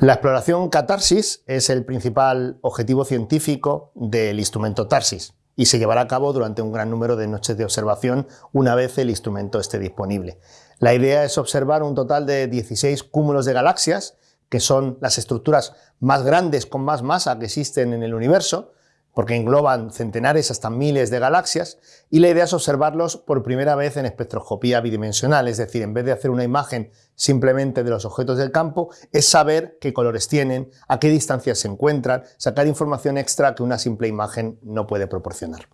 La exploración catarsis es el principal objetivo científico del instrumento TARSIS y se llevará a cabo durante un gran número de noches de observación una vez el instrumento esté disponible. La idea es observar un total de 16 cúmulos de galaxias, que son las estructuras más grandes con más masa que existen en el universo, porque engloban centenares hasta miles de galaxias, y la idea es observarlos por primera vez en espectroscopía bidimensional, es decir, en vez de hacer una imagen simplemente de los objetos del campo, es saber qué colores tienen, a qué distancias se encuentran, sacar información extra que una simple imagen no puede proporcionar.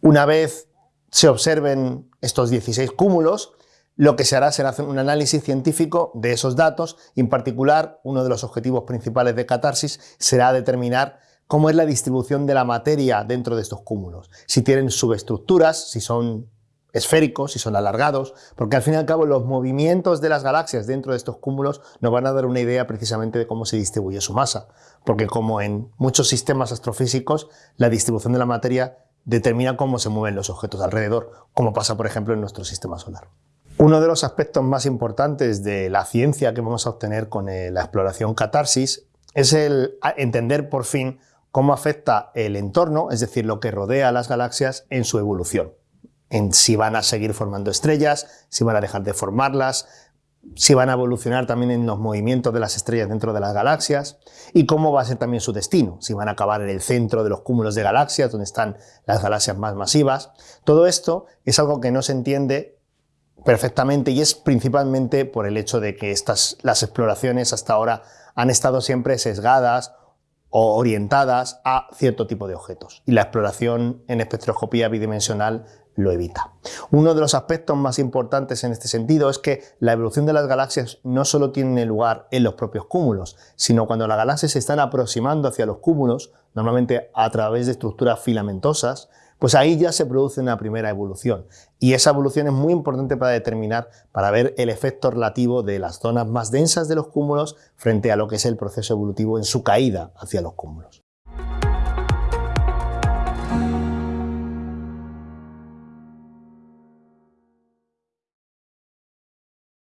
Una vez se observen estos 16 cúmulos, lo que se hará será hacer un análisis científico de esos datos y en particular uno de los objetivos principales de Catarsis será determinar cómo es la distribución de la materia dentro de estos cúmulos, si tienen subestructuras, si son esféricos, si son alargados, porque al fin y al cabo los movimientos de las galaxias dentro de estos cúmulos nos van a dar una idea precisamente de cómo se distribuye su masa, porque como en muchos sistemas astrofísicos, la distribución de la materia determina cómo se mueven los objetos alrededor, como pasa por ejemplo en nuestro sistema solar. Uno de los aspectos más importantes de la ciencia que vamos a obtener con eh, la exploración catarsis es el entender por fin cómo afecta el entorno, es decir, lo que rodea a las galaxias en su evolución, en si van a seguir formando estrellas, si van a dejar de formarlas, si van a evolucionar también en los movimientos de las estrellas dentro de las galaxias y cómo va a ser también su destino, si van a acabar en el centro de los cúmulos de galaxias, donde están las galaxias más masivas. Todo esto es algo que no se entiende perfectamente y es principalmente por el hecho de que estas, las exploraciones hasta ahora han estado siempre sesgadas o orientadas a cierto tipo de objetos. Y la exploración en espectroscopía bidimensional lo evita. Uno de los aspectos más importantes en este sentido es que la evolución de las galaxias no solo tiene lugar en los propios cúmulos, sino cuando las galaxias se están aproximando hacia los cúmulos, normalmente a través de estructuras filamentosas, pues ahí ya se produce una primera evolución. Y esa evolución es muy importante para determinar, para ver el efecto relativo de las zonas más densas de los cúmulos frente a lo que es el proceso evolutivo en su caída hacia los cúmulos.